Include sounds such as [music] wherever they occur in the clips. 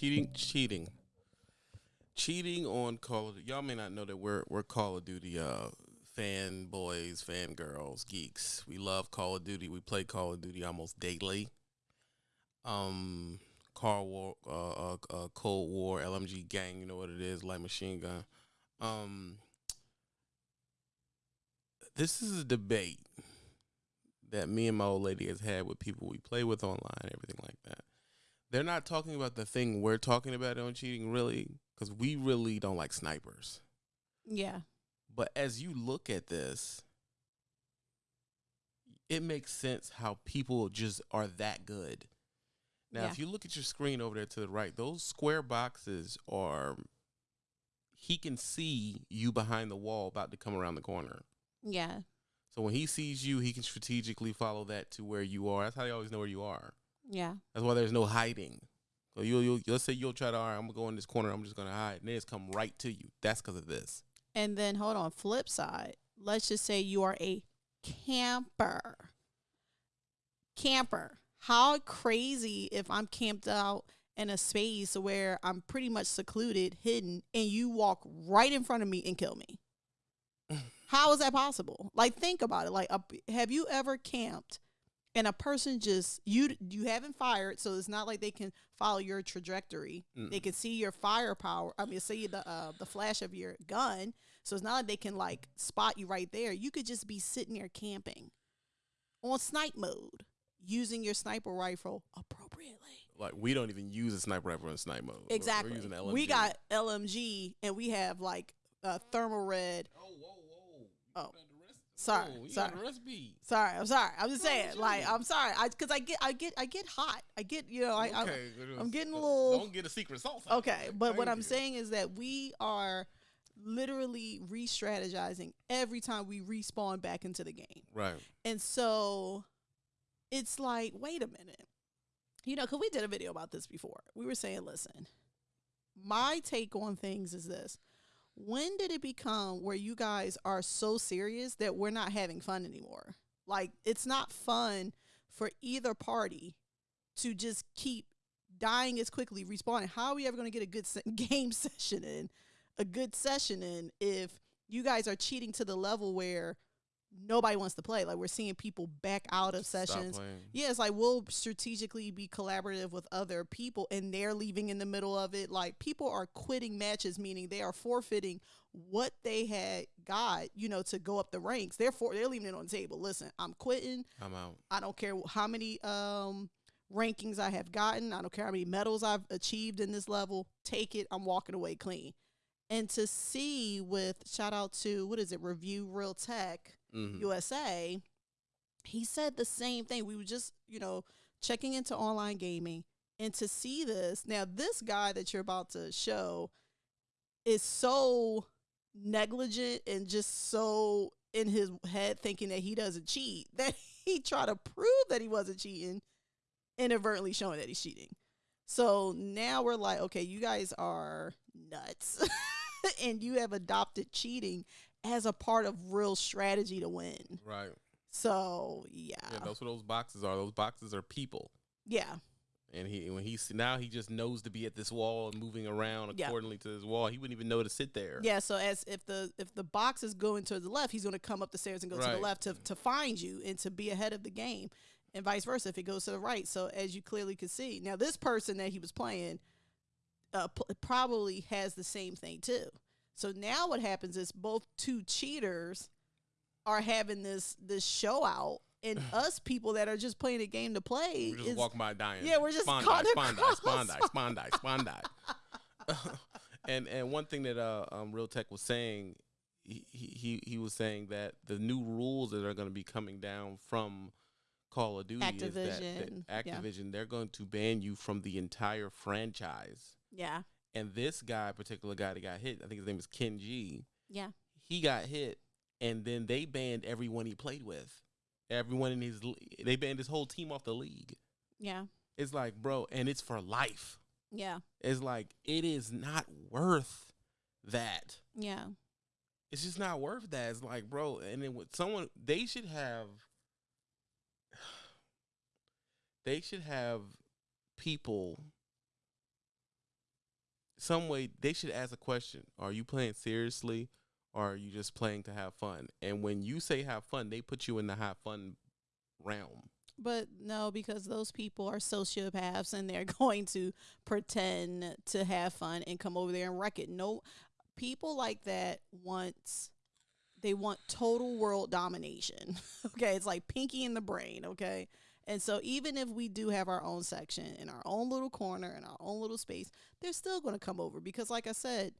Cheating, cheating, cheating on Call of Duty. Y'all may not know that we're we're Call of Duty uh fanboys, fangirls, geeks. We love Call of Duty. We play Call of Duty almost daily. Um, Car War, uh, uh, uh, Cold War, LMG Gang. You know what it is, light machine gun. Um, this is a debate that me and my old lady has had with people we play with online, everything like that. They're not talking about the thing we're talking about on cheating, really, because we really don't like snipers. Yeah. But as you look at this, it makes sense how people just are that good. Now, Yeah. if you look at your screen over there to the right, those square boxes are. He can see you behind the wall about to come around the corner. Yeah. So when he sees you, he can strategically follow that to where you are. That's how they always know where you are. Yeah. That's why there's no hiding. So you'll, you'll let's say you'll try to, all right, I'm gonna go in this corner. I'm just gonna hide, and they just come right to you. That's because of this. And then hold on, flip side. Let's just say you are a camper. Camper. How crazy if I'm camped out in a space where I'm pretty much secluded, hidden, and you walk right in front of me and kill me? [laughs] How is that possible? Like think about it. Like a, have you ever camped and a person just you you haven't fired, so it's not like they can follow your trajectory. They Mm. can see your firepower. I mean, see the uh, the flash of your gun. So it's not like they can like spot you right there. You could just be sitting there camping on snipe mode, using your sniper rifle appropriately. Like we don't even use a sniper rifle in snipe mode. We're- we're Exactly. using LMG. We got LMG and we have like uh, thermal red. Oh, whoa, whoa. Oh. Got the rest- Sorry, oh, sorry. Sorry, I'm sorry. I'm just saying, like. I'm sorry, I because I get, I get, I get hot. I get, you know, I, I okay, I'm getting a little- Don't get a secret sauce. Okay, but what Thank I'm you. saying is that we are literally re-strategizing every time we respawn back into the game. Right. And so it's like, wait a minute. You know, because we did a video about this before. We were saying, listen, my take on things is this. When did it become where you guys are so serious that we're not having fun anymore? Like, it's not fun for either party to just keep dying as quickly, responding. How are we ever going to get a good se- [laughs] game session in, a good session in, if you guys are cheating to the level where nobody wants to play? Like, we're seeing people back out of Stop sessions. playing. Yeah, it's like we'll strategically be collaborative with other people and they're leaving in the middle of it. Like people are quitting matches, meaning they are forfeiting what they had got, you know, to go up the ranks. Therefore, they're leaving it on the table. Listen, I'm quitting. I'm out. I don't care how many um rankings I have gotten. I don't care how many medals I've achieved in this level. Take it. I'm walking away clean. And to see with shout out to what is it? Review Real Tech. Mhm. USA, he said the same thing. We were just, you know, checking into online gaming and to see this. Now, this guy that you're about to show is so negligent and just so in his head thinking that he doesn't cheat [laughs] that he tried to prove that he wasn't cheating, inadvertently showing that he's cheating. So now we're like, okay, you guys are nuts. [laughs] and you have adopted cheating as a part of real strategy to win. Right. So yeah, Yeah, that's what those boxes are. Those boxes are people. yeah, And he when he now he just knows to be at this wall and moving around Yeah. accordingly to this wall. He wouldn't even know to sit there. yeah. So as if the if the box is going to the left, he's going to come up the stairs and go to the left to to find you and to be ahead of the game, and vice versa if it goes to the right. So as you clearly could see, now this person that he was playing, uh, p- probably has the same thing too. So now what happens is both two cheaters are having this this show out, and [sighs] us people that are just playing a game to play We're just is walking by dying. Yeah, we're just Spondi, caught Spondi, across. Spondi, Spondi, Spondi. [laughs] and and one thing that uh um Real Tech was saying, he he he was saying that the new rules that are going to be coming down from Call of Duty is that, Activision, yeah. Activision they're going to ban you from the entire franchise. yeah, And this guy, particular guy that got hit, I think his name is Ken G. yeah, He got hit, and then they banned everyone he played with. Everyone in his, they banned his whole team off the league. yeah, It's like, bro, and it's for life. yeah, It's like it is not worth that. yeah. It's just not worth that. It's like, bro, and then with someone, they should have, [sighs] they should have people some way they should ask a question: Are you playing seriously, or are you just playing to have fun? And when you say have fun, they put you in the have fun realm. But no, because those people are sociopaths and they're [laughs] going to pretend to have fun and come over there and wreck it. No, people like that want they want total world domination. [laughs] okay, it's like pinky in the brain. Okay, and so even if we do have our own section in our own little corner in our own little space, they're still going to come over because, like I said.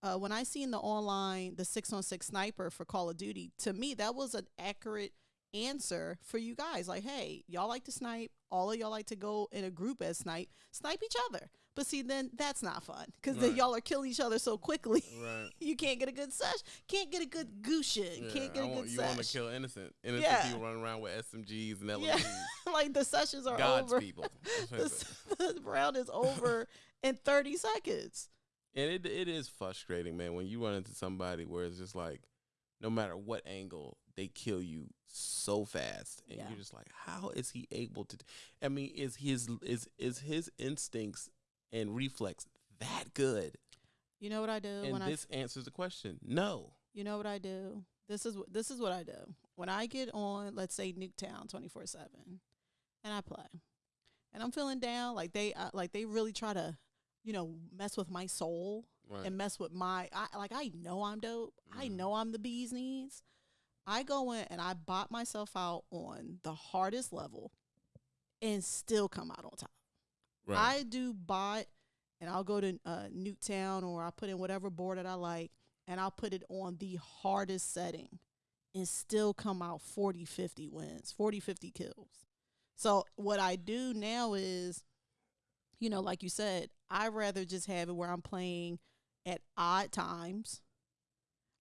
Uh, when I seen the online, the six on six sniper for Call of Duty, to me that was an accurate answer for you guys. Like, hey, y'all like to snipe. All of y'all like to go in a group as snipe. Snipe each other. But see, then that's not fun because then y'all are killing each other so quickly. Right. [laughs] you can't get a good sesh. Can't get a good gooshin. can't get a I want, good you want to kill innocent, innocent Yeah. people running around with SMGs and Yeah. LMGs. [laughs] like the sessions are God's over. people. [laughs] The, the round is over in 30 seconds. And it it is frustrating, man, when you run into somebody where it's just like, no matter what angle, they kill you so fast, and Yeah. you're just like, how is he able to? I mean, is his is is his instincts and reflex that good? You know what I do And when I this answers the question. No. You know what I do? This is this is what I do. When I get on, let's say Nuketown twenty four seven, and I play, and I'm feeling down, like they uh, like they really try to, you know, mess with my soul Right. and mess with my. I like I know I'm dope. I Mhm. know I'm the bee's knees. I go in and I bot myself out on the hardest level, and still come out on top. right. I do bot and I'll go to uh, Nuketown or I put in whatever board that I like and I'll put it on the hardest setting and still come out 40, 50 wins, 40, 50 kills. So what I do now is, you know, like you said, I rather just have it where I'm playing at odd times.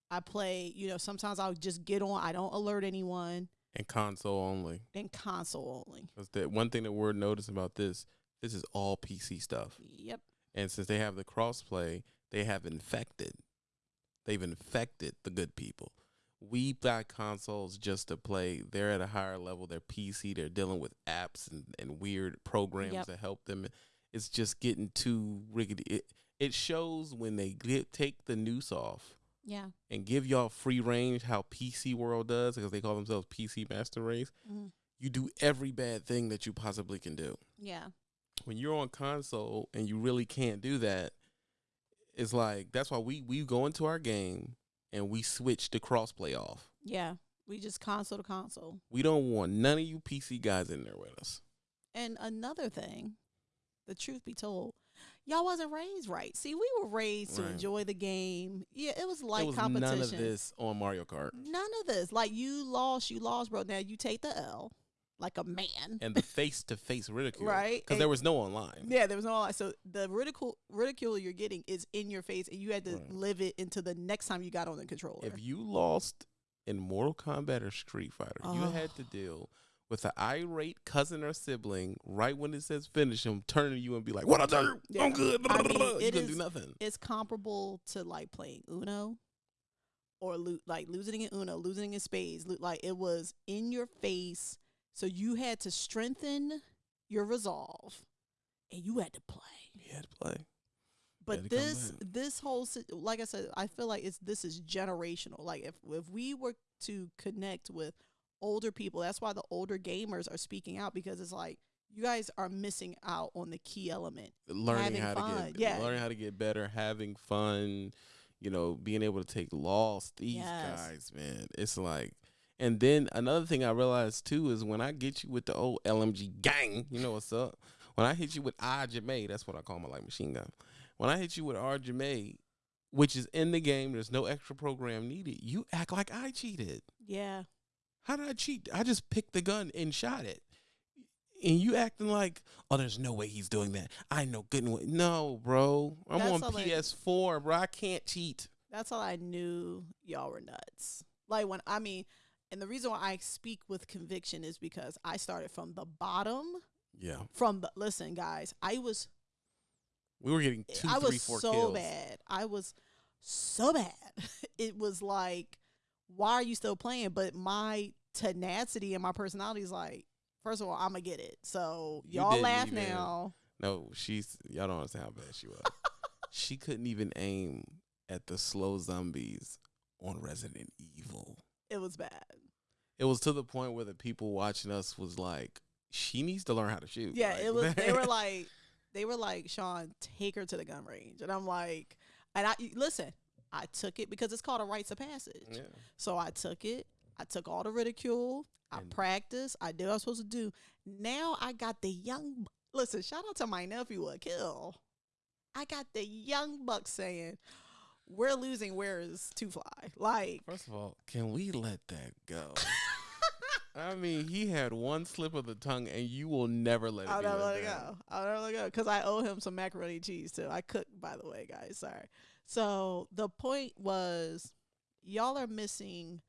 I play, you know, sometimes I'll just get on, I don't alert anyone, and console only. and console only. Because the one thing that we're noticing about this, this is all PC stuff. Yep. And since they have the crossplay, they have infected. They've infected the good people. We buy consoles just to play. They're at a higher level. They're PC. They're dealing with apps and, and weird programs Yep. to help them. It's just getting too riggedy. It, it shows when they get, take the noose off Yeah. and give y'all free range how PC World does because they call themselves PC Master Race. Mhm. You do every bad thing that you possibly can do Yeah. when you're on console and you really can't do that, it's like that's why we we go into our game and we switch the crossplay off. Yeah. We just console to console. We don't want none of you PC guys in there with us. And another thing, the truth be told, y'all wasn't raised right. See, we were raised to enjoy the game. Yeah, it was like competition. none of this on Mario Kart. None of this. Like you lost, you lost, bro. Now you take the L like a man. And the face to face ridicule. Right. Because there was no online. Yeah, there was no online. so the ridicule ridicule you're getting is in your face and you had to Right. live it until the next time you got on the controller. If you lost in Mortal Kombat or Street Fighter, you Oh. had to deal with an irate cousin or sibling right when it says finish him, turning to you and be like, What I do? Yeah. I'm good. I mean, [laughs] you couldn't do nothing. it's comparable to like playing Uno or lo- like losing in Uno, losing in spades. Lo- like it was in your face, so you had to strengthen your resolve, and you had to play. You had to play. But this this whole like I said, I feel like it's this is generational. Like if if we were to connect with older people, that's why the older gamers are speaking out because it's like you guys are missing out on the key element. learning having how to get yeah. learning how to get better, having fun, you know, being able to take loss. These Yes. guys, man, it's like. And then another thing I realized too is when I get you with the old LMG gang, you know what's up. When I hit you with RJMA, that's what I call my like machine gun. When I hit you with RJMA, which is in the game, there's no extra program needed. You act like I cheated. Yeah, How did I cheat? I just picked the gun and shot it. And you acting like, oh, there's no way he's doing that. I know good and well. No, bro. I'm That's on PS4, bro. I can't cheat. that's all I knew y'all were nuts. Like when I mean, and the reason why I speak with conviction is because I started from the bottom. Yeah. From the listen, guys, I was We were getting two, I three, was four so kills. bad. I was so bad. [laughs] it was like, why are you still playing? But my tenacity and my personality is like, first of all, I'm gonna get it. So y'all laugh even- now. No, she's y'all don't understand how bad she was. [laughs] she couldn't even aim at the slow zombies on Resident Evil. It was bad. It was to the point where the people watching us was like, she needs to learn how to shoot. Yeah, Like, it was. They were [laughs] like, they were like, Sean, take her to the gun range, and I'm like, and I listen. I took it because it's called a rites of passage. yeah. So I took it. I took all the ridicule. I And- practiced. I did what I was supposed to do. Now I got the young. Listen, shout out to my nephew, Akil. I got the young buck saying, "We're losing. Where is Two Fly?" Like, First of all, can we let that go? [laughs] I mean, he had one slip of the tongue, and you will never let it I'll never let it go. I'll never let it go because I owe him some macaroni and cheese too. I cook, by the way, guys. Sorry. So the point was, y'all are missing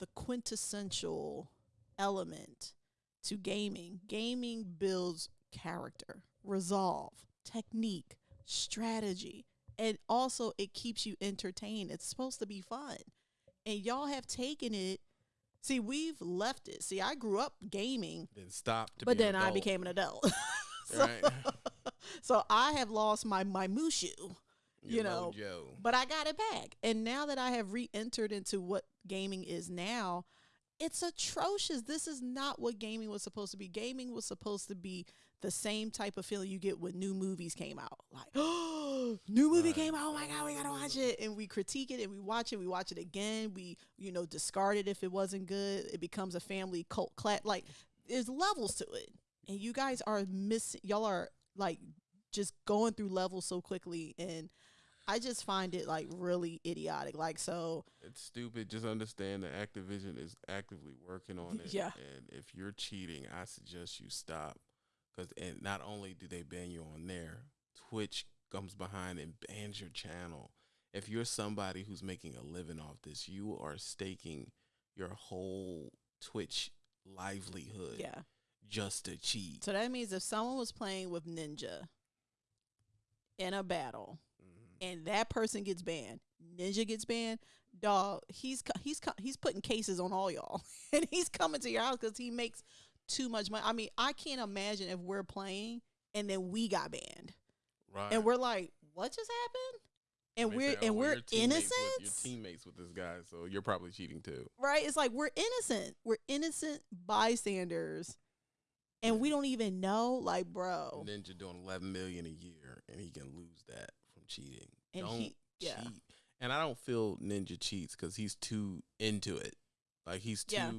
the quintessential element to gaming. Gaming builds character, resolve, technique, strategy, and also it keeps you entertained. It's supposed to be fun, and y'all have taken it. See, we've left it. See, I grew up gaming Then stop. To but then I became an adult. [laughs] so, Right. [laughs] so I have lost my my mushu, Your you know, mojo. but I got it back. And now that I have re-entered into what gaming is now, it's atrocious. This is not what gaming was supposed to be. Gaming was supposed to be the same type of feeling you get when new movies came out. Like, oh, [gasps] new movie Right. came out. Oh my god, we gotta watch it, and we critique it, and we watch it. We watch it again. We, you know, discard it if it wasn't good. It becomes a family cult class. Like, there's levels to it, and you guys are missing. Y'all are like just going through levels so quickly, and I just find it like really idiotic. Like, so It's stupid. Just understand that Activision is actively working on [laughs] it. Yeah. And if you're cheating, I suggest you stop. Because and not only do they ban you on there, Twitch comes behind and bans your channel. If you're somebody who's making a living off this, you are staking your whole Twitch livelihood yeah. just to cheat. So that means if someone was playing with Ninja in a battle Mhm. and that person gets banned, Ninja gets banned, dog, he's he's he's putting cases on all y'all, [laughs] and he's coming to your house because he makes too much money. I mean, I can't imagine if we're playing and then we got banned, Right. and we're like, what just happened? And we're say, "Oh, and well, we're innocent, You're teammates with this guy, so you're probably cheating too. right? It's like we're innocent. We're innocent bystanders, and we don't even know. Like, bro, Ninja doing 11 million a year, and he can lose that from cheating. And don't he- yeah. cheat. And I don't feel Ninja cheats because he's too into it. Like he's too Yeah.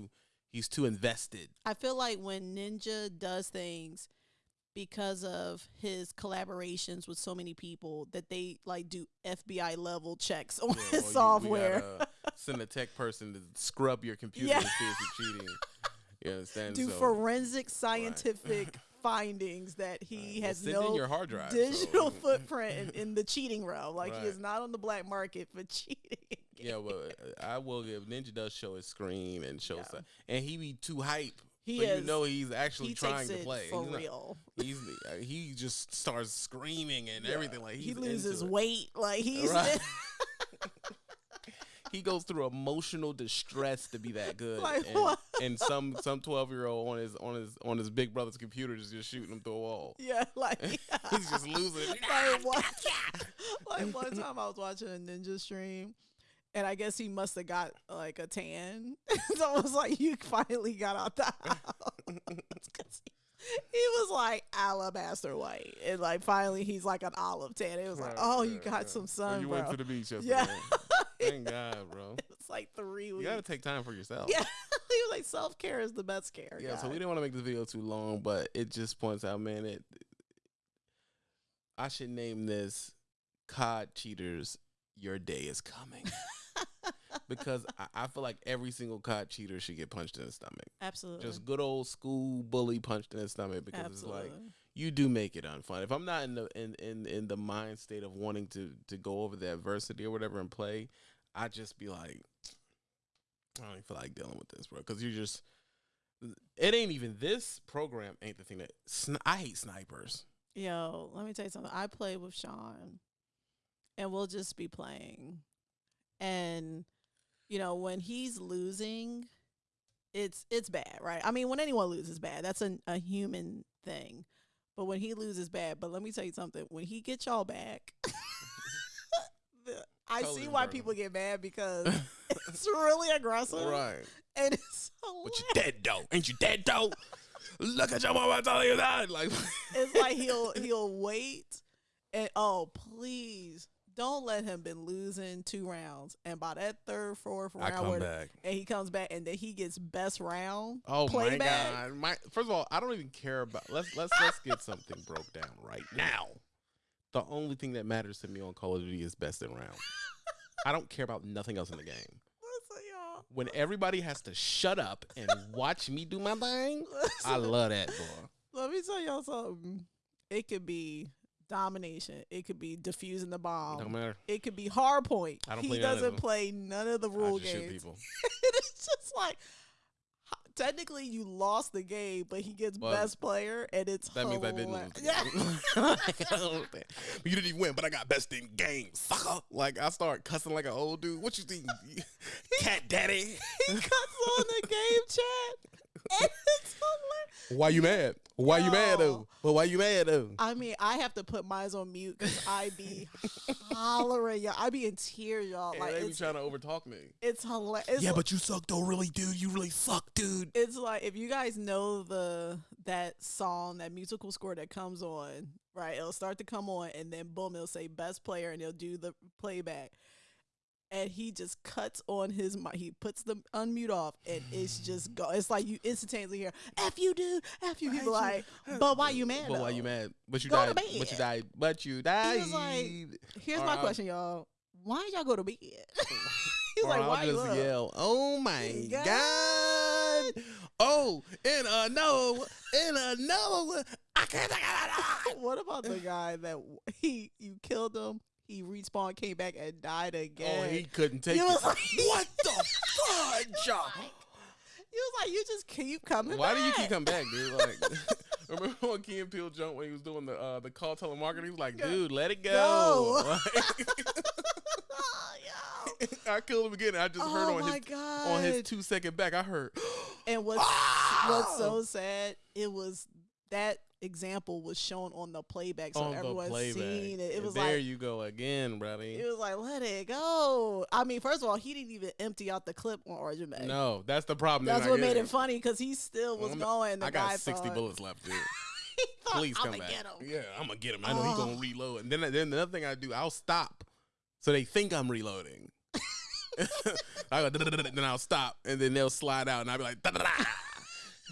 he's too invested. I feel like when Ninja does things because of his collaborations with so many people that they like do FBI level checks on Yeah, his you- software. gotta send a tech person to scrub your computer Yeah. to see if you're cheating. [laughs] You understand? do So, forensic scientific [laughs] findings that he well, has in no your hard drive. so- digital [laughs] footprint in, in the cheating realm. Like he is not on the black market for cheating. Yeah, well, I will give Ninja does show his screen and show Yeah. stuff, and he be too hype. He so is. you know he's actually he trying to play. for He's not- real. he's uh, he just starts screaming and Yeah. everything like he's he loses weight. Like he's Right. [laughs] he goes through emotional distress to be that good. [laughs] Like and, what? and some some twelve year old on his on his on his big brother's computer is just shooting him through a wall. yeah, [laughs] like [laughs] He's just losing. it. like one, like one time I was watching a ninja stream and I guess he must have got like a tan. so it was like you finally got out the house. he, was like alabaster white. And like finally he's like an olive tan. It was like, Right, oh, you got right. some So sun, you bro. went to the beach yesterday. Yeah. Thank God, bro. [laughs] it's like three weeks. You gotta take time for yourself. yeah. [laughs] he was like self care is the best care. Yeah, so we didn't want to make this video too long, but it just points out, man, it I should name this COD cheaters, your day is coming. [laughs] because I, I feel like every single COD cheater should get punched in the stomach. Absolutely. Just good old school bully punched in the stomach because Absolutely. it's like you do make it unfun. If I'm not in the in, in, in the mind state of wanting to to go over the adversity or whatever and play, I just be like, I don't even feel like dealing with this, bro. Because you're just, it ain't even this program ain't the thing that I hate snipers. Yo, let me tell you something. I play with Sean, and we'll just be playing, and you know when he's losing, it's it's bad, right? I mean, when anyone loses, bad. That's a a human thing. But when he loses, bad. But let me tell you something. When he gets y'all back, [laughs] I Totally see why people get mad because [laughs] it's really aggressive. right. And it's so But you dead though. Ain't you dead though? Look at your mama telling you that. Like [laughs] it's like he'll he'll wait and oh please don't let him been losing two rounds and by that third fourth I round come where- back. and he comes back and then he gets best round Oh my playback. god! My first of all, I don't even care about. Let's let's let's get something broke down right now. The only thing that matters to me on Call of Duty is best in round. I don't care about nothing else in the game. Listen, y'all. When everybody has to shut up and watch me do my thing, I love that, boy. let me tell y'all something. It could be domination. It could be defusing the bomb. Don't matter. It could be hard point. I don't he play none of doesn't play none of the rule games. people. [laughs] it's just like technically you lost the game, but he gets Well, best player, and it's That means I didn't lose. Yeah. game. Like, I don't understand. you didn't even win, but I got best in game, sucker. Like I start cussing like an old dude. What you think, [laughs] cat daddy? he cuts on the [laughs] game chat, hilarious. [laughs] Why you mad? Why you mad Yo. though? Well, why you mad though? I mean, I have to put mine on mute because I be [laughs] hollering, y'all. I be in tears, y'all. And Like they be it's trying to overtalk me. it's hilarious. yeah, but you suck though, really, dude. You really suck, dude. it's like if you guys know the that song, that musical score that comes on, right? It'll start to come on, and then boom, it'll say best player, and he'll do the playback. And he just cuts on his mic. He puts the unmute off, and it's just go. It's like you instantaneously hear "f you, dude, f you." I People hate like, but why you mad? But why you mad? But you Go to died. But you bed. died. But you died. was like, Here's Or my I'll- question, y'all. Why y'all go to bed? [laughs] He's or like, I'll why you just up? yell, "Oh my God. god! Oh, and a no, and a no, I can't." [laughs] what about the guy that he you killed him? He respawned, came back, and died again. Oh, he couldn't take it. was like- [laughs] what the fudge? [laughs] He was like, you just keep coming. Back. Why do you keep coming back, dude? Like, [laughs] remember when Key and Peele jumped when he was doing the uh, the call telemarketing? He was like, dude, let it Go. go. Yo. I killed him again. I just heard oh on his god! on his two second back. I heard. [gasps] and what's Ah! what's so sad? It was that example was shown on the playback, so on everyone's playback. seen it. It And was there like you go again, buddy. it was like let it go. I mean, first of all, he didn't even empty out the clip on Origin Bay. no, that's the problem. That's what made it funny because he still was I'm- going. The I guy got sixty thought, bullets left, dude. [laughs] thought, Please come back. Get him. Yeah, I'm gonna get him. I know he's Oh. gonna reload. And then then the other thing I do, I'll stop, so they think I'm reloading. [laughs] [laughs] I go, then I'll stop, and then they'll slide out, and I'll be like.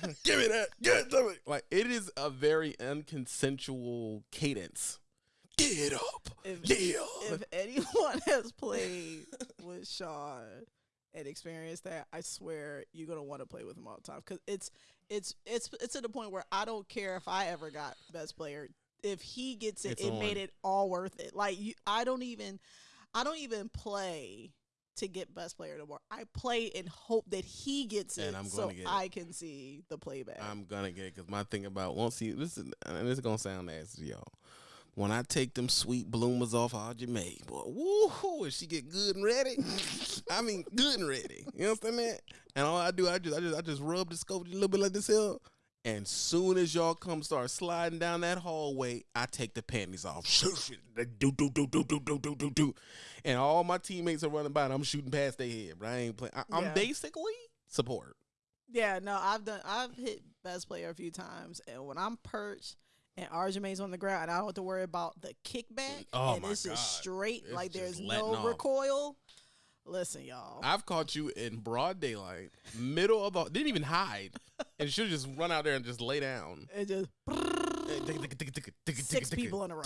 [laughs] "Give me that, give it to me." Like it is a very unconsensual cadence. Get up, If, yeah. if anyone [laughs] has played with Sean and experienced that, I swear you're gonna want to play with him all the time because it's it's it's it's to the point where I don't care if I ever got best player. If he gets it, It's it on. made it all worth it. Like you, I don't even, I don't even play to get best player anymore. I play and hope that he gets it, I'm so get. I can see the playback. I'm gonna get it because my thing about once you this is and this is gonna sound nasty, y'all. When I take them sweet bloomers off Audrey May, boy, woo, if she get good and ready, [laughs] I mean good and ready. You know what I that? And all I do, I just, I just, I just rub the scope a little bit like this here. And soon as y'all come start sliding down that hallway, I take the panties off. Do, do, do, do, do, do, do, do, do. And all my teammates are running by, and I'm shooting past their head. But I ain't playing. I, I'm Yeah. basically support. Yeah, no, I've done. I've hit best player a few times, and when I'm perched and Arjumain's on the ground, and I don't have to worry about the kickback, Oh and my it's just God. straight, It's like there's just no off. recoil. Listen, y'all. I've caught you in broad daylight, middle of the didn't even hide, and should have just run out there and just lay down. it just Six people in a row.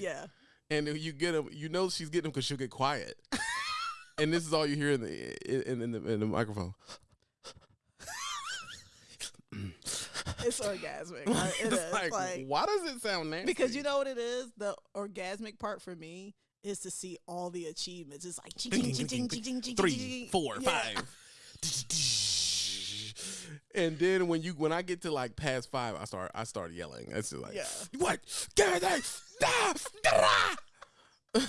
yeah. And you get them, you know she's getting them because she'll get quiet, and this is all you hear in the in, in the in the microphone. It's orgasmic. It It's is. like, Like, why does it sound nasty? because you know what it is. The orgasmic part for me is to see all the achievements. It's like three, four, five. And then when you when I get to like past five, I start I start yelling. It's just like Yeah. what? Give it that. [laughs]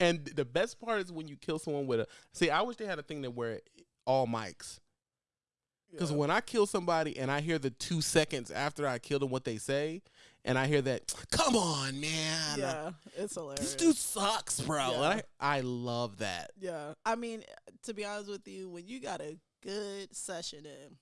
and the best part is when you kill someone with a see. I wish they had a thing that where all mics. Because Yeah. when I kill somebody and I hear the two seconds after I killed them what they say, and I hear that, come on, man. yeah, it's hilarious. This dude sucks, bro. Yeah. And I, I love that. Yeah. I mean, to be honest with you, when you got a good session in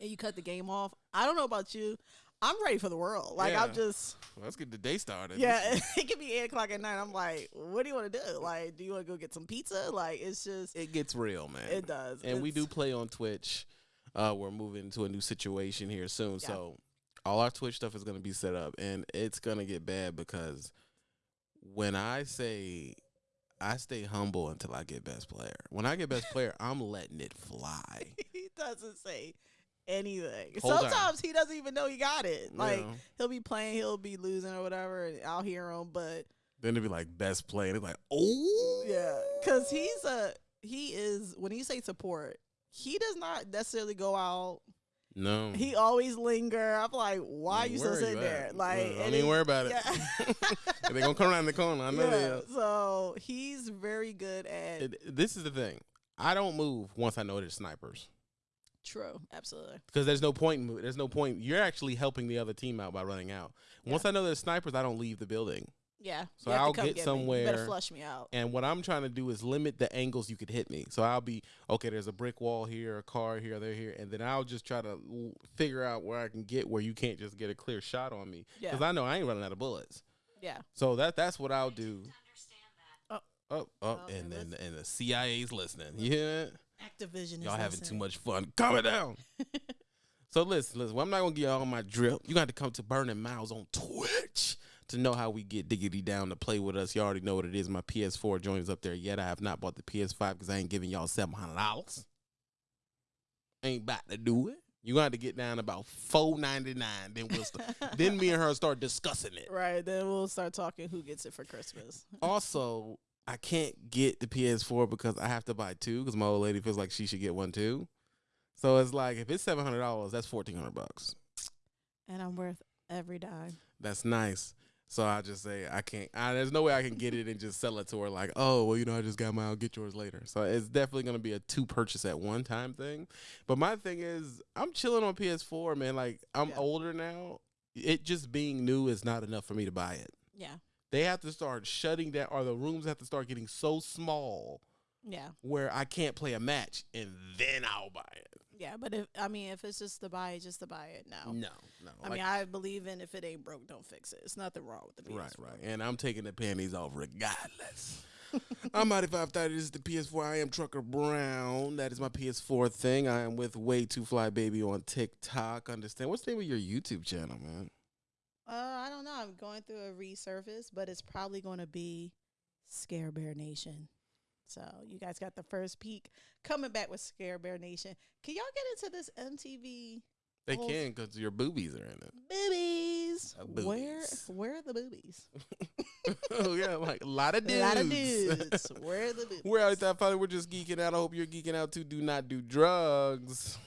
and you cut the game off, I don't know about you. I'm ready for the world. Like I'm just Well, let's get the day started. yeah, [laughs] [laughs] it could be eight o'clock at night. I'm like, what do you want to do? Like, do you want to go get some pizza? Like it's just It gets real, man. it does. and we do play on Twitch. Uh, we're moving into a new situation here soon, Yeah. so all our Twitch stuff is going to be set up, and it's going to get bad because when I say I stay humble until I get best player, when I get best player, I'm letting it fly. [laughs] he doesn't say anything. Hold on. Sometimes he doesn't even know he got it. Like know? he'll be playing, he'll be losing or whatever, and I'll hear him, but then it'd be like best play, and it's like, oh Yeah, because he's a he is when you say support, he does not necessarily go out. No, He always linger. I'm like, why are you still sitting there? Like, I mean, worry about it. Yeah. [laughs] They're gonna come around the corner. I know they are. So he's very good at It- this is the thing. I don't move once I know there's snipers. true. Absolutely. Because there's no point. In, there's no point. You're actually helping the other team out by running out. Once I know there's snipers, I don't leave the building. Yeah. So you have to I'll come get me. You somewhere- better flush me out. And what I'm trying to do is limit the angles you could hit me. So I'll be okay. There's a brick wall here, a car here, they're here, and then I'll just try to l- figure out where I can get where you can't just get a clear shot on me. Yeah. Because I know I ain't running out of bullets. Yeah. So that that's what I'll do. Oh. Oh, oh, Oh, and and then and the CIA's listening. You hear that? Activision. Y'all is having too much fun. Calm it down. [laughs] so listen, listen. Well, I'm not gonna give y'all my drip. You got to come to Burning Miles on Twitch to know how we get diggity down to play with us. You already know what it is. My PS4 joins up there yet. I have not bought the PS5 because I ain't giving y'all seven hundred dollars. Ain't about to do it. You got to have to get down about four ninety nine. Then we'll start. [laughs] then me and her start discussing it. Right. Then we'll start talking who gets it for Christmas. [laughs] Also, I can't get the PS4 because I have to buy two because my old lady feels like she should get one too. So it's like if it's seven hundred dollars, that's fourteen hundred bucks. And I'm worth every dime. That's nice. So I just say I can't. I, there's no way I can get it and just sell it to her like, oh well, you know, I just got mine. I'll get yours later. So it's definitely gonna be a two purchase at one time thing. But my thing is, I'm chilling on PS4, man. Like I'm Yeah. older now. It just being new is not enough for me to buy it. Yeah. They have to start shutting down, or the rooms have to start getting so small Yeah. where I can't play a match, and then I'll buy it. Yeah. But if I mean if it's just to buy it, just to buy it now. No, no. I mean, I believe in if it ain't broke, don't fix it. It's nothing wrong with the PS4. right, right. And I'm taking the panties off regardless. [laughs] I'm Mighty 530. This is the PS4. I am Trucker Brown. That is my PS4 thing. I am with Way Too Fly Baby on TikTok. Understand? What's the name of your YouTube channel, man? Uh, I don't know. I'm going through a resurface, but it's probably going to be Scare Bear Nation. So you guys got the first peek coming back with Scare Bear Nation. Can y'all get into this MTV They can because your boobies are in it. boobies? Uh, Where boobies. [laughs] where are the boobies? oh, yeah. Like a lot of dudes. A lot of dudes. [laughs] where are the boobies? We're out Father. We're just geeking out. I hope you're geeking out too. Do not do drugs.